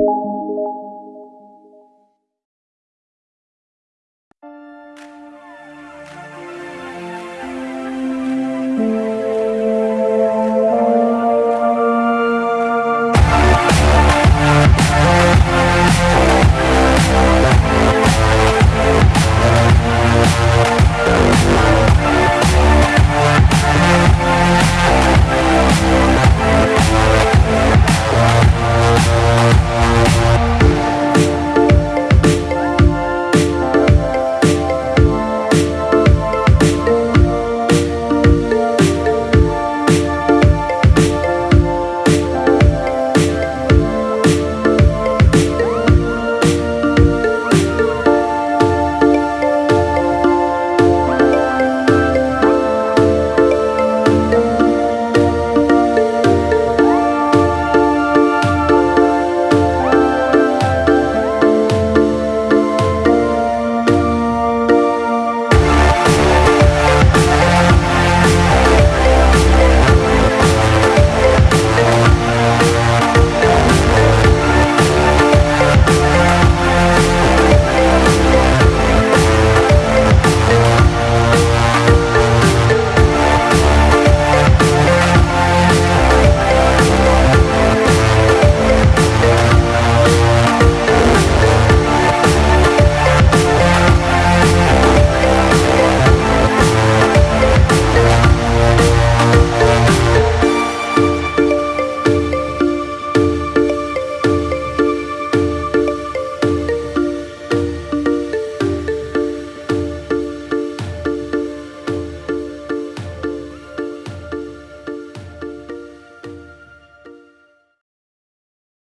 you